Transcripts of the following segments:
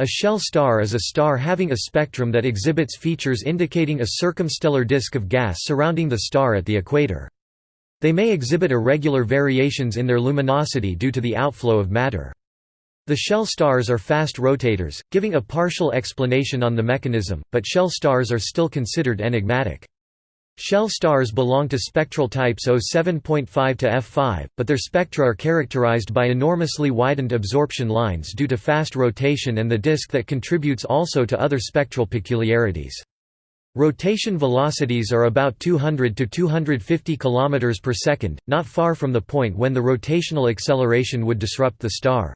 A shell star is a star having a spectrum that exhibits features indicating a circumstellar disk of gas surrounding the star at the equator. They may exhibit irregular variations in their luminosity due to the outflow of matter. The shell stars are fast rotators, giving a partial explanation on the mechanism, but shell stars are still considered enigmatic. Shell stars belong to spectral types O7.5 to F5, but their spectra are characterized by enormously widened absorption lines due to fast rotation and the disk that contributes also to other spectral peculiarities. Rotation velocities are about 200 to 250 km per second, not far from the point when the rotational acceleration would disrupt the star.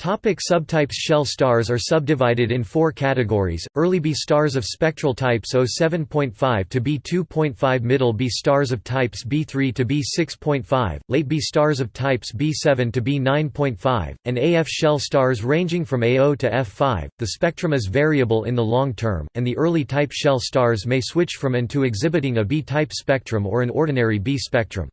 Topic subtypes Shell stars are subdivided in four categories, early B stars of spectral types O7.5 to B2.5 middle B stars of types B3 to B6.5, late B stars of types B7 to B9.5, and AF shell stars ranging from A0 to F5. The spectrum is variable in the long term, and the early type shell stars may switch from and to exhibiting a B-type spectrum or an ordinary B spectrum.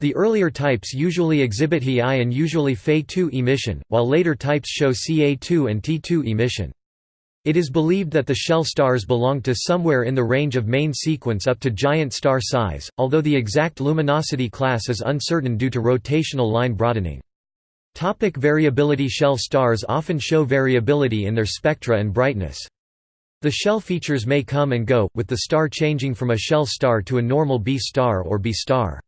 The earlier types usually exhibit He I and usually Fe2 emission, while later types show Ca2 and T2 emission. It is believed that the shell stars belong to somewhere in the range of main sequence up to giant star size, although the exact luminosity class is uncertain due to rotational line broadening. Topic variability Shell stars often show variability in their spectra and brightness. The shell features may come and go, with the star changing from a shell star to a normal B star or B star.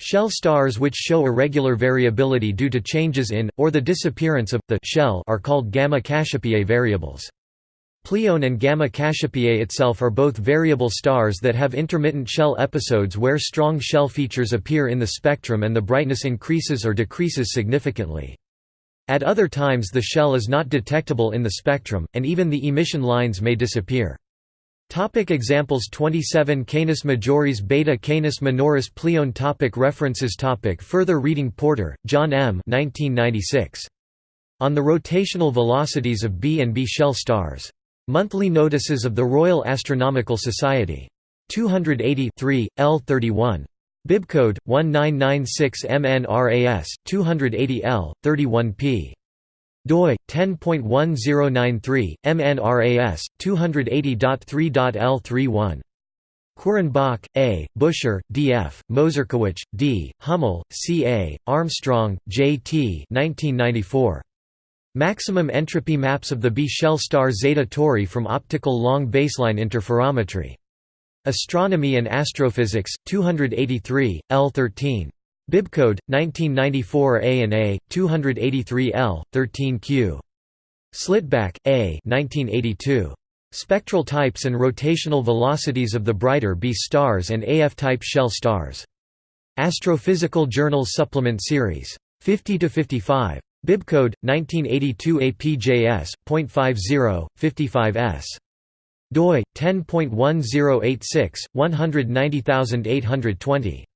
Shell stars which show irregular variability due to changes in, or the disappearance of, the shell are called Gamma Cassiopeiae variables. Pleione and Gamma Cassiopeiae itself are both variable stars that have intermittent shell episodes where strong shell features appear in the spectrum and the brightness increases or decreases significantly. At other times the shell is not detectable in the spectrum, and even the emission lines may disappear. Topic examples 27 Canis majoris Beta Canis minoris Pleione topic References topic Further reading Porter, John M. 1996. On the rotational velocities of B and B shell stars. Monthly Notices of the Royal Astronomical Society. 280 L31. Bibcode 1996 MNRAS 280 L 31 p doi 10.1093 MNRAS 280.3.L31 Quirrenbach, A., Buscher, D. F., Mozurkewich, D., Hummel, C. A., Armstrong, J. T. 1994. Maximum entropy maps of the B shell star Zeta Tauri from optical long baseline interferometry. Astronomy and Astrophysics, 283, L13. Bibcode 1994 A and A 283 L 13 Q. Slettebak A 1982 Spectral types and rotational velocities of the brighter B stars and AF type shell stars. Astrophysical Journal Supplement Series. 50 to 55 Bibcode 1982 APJS 0.50 55s doi 10.1086 190820